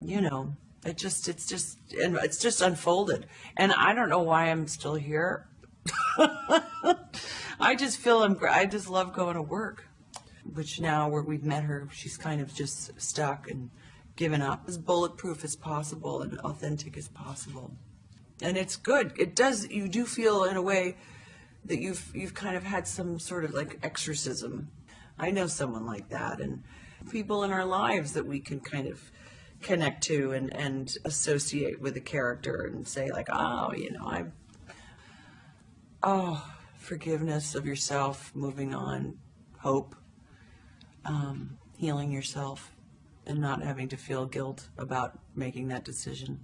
you know, it just, it's just, and it's just unfolded. And I don't know why I'm still here. I just feel I'm, I just love going to work, which now where we've met her, she's kind of just stuck and given up, as bulletproof as possible and authentic as possible. And it's good. It does, you do feel in a way that you've, you've kind of had some sort of like exorcism. I know someone like that and people in our lives that we can kind of connect to and, and associate with a character and say like, oh, you know, I'm, oh, forgiveness of yourself, moving on, hope, um, healing yourself and not having to feel guilt about making that decision.